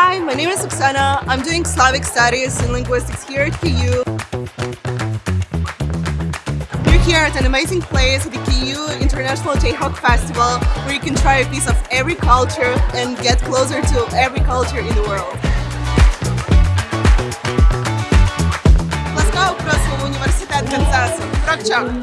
Hi, my name is Oksana. I'm doing Slavic Studies and Linguistics here at KU. We're here at an amazing place the KU International Jayhawk Festival where you can try a piece of every culture and get closer to every culture in the world. Ласкаво просимо в університет Канзасу. Прокчак!